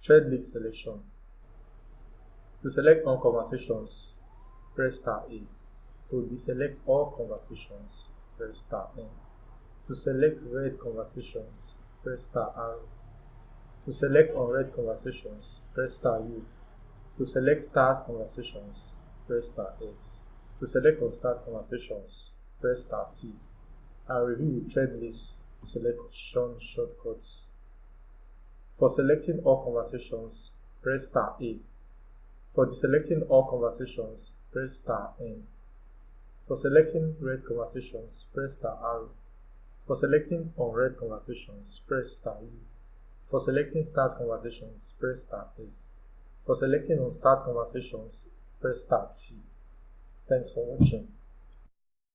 Thread list selection. To select all conversations, press star A. To deselect all conversations, press star N. To select read conversations, press star R. To select unread conversations, press star U. To select starred conversations, press star S. To select unstarred conversations, press star T. And review the thread list selection shortcuts. For selecting all conversations, press star A. For deselecting all conversations, press star N. For selecting read conversations, press star R. For selecting unread conversations, press star U. For selecting starred conversations, press star S. For selecting unstarred conversations, press star T. Thanks for watching.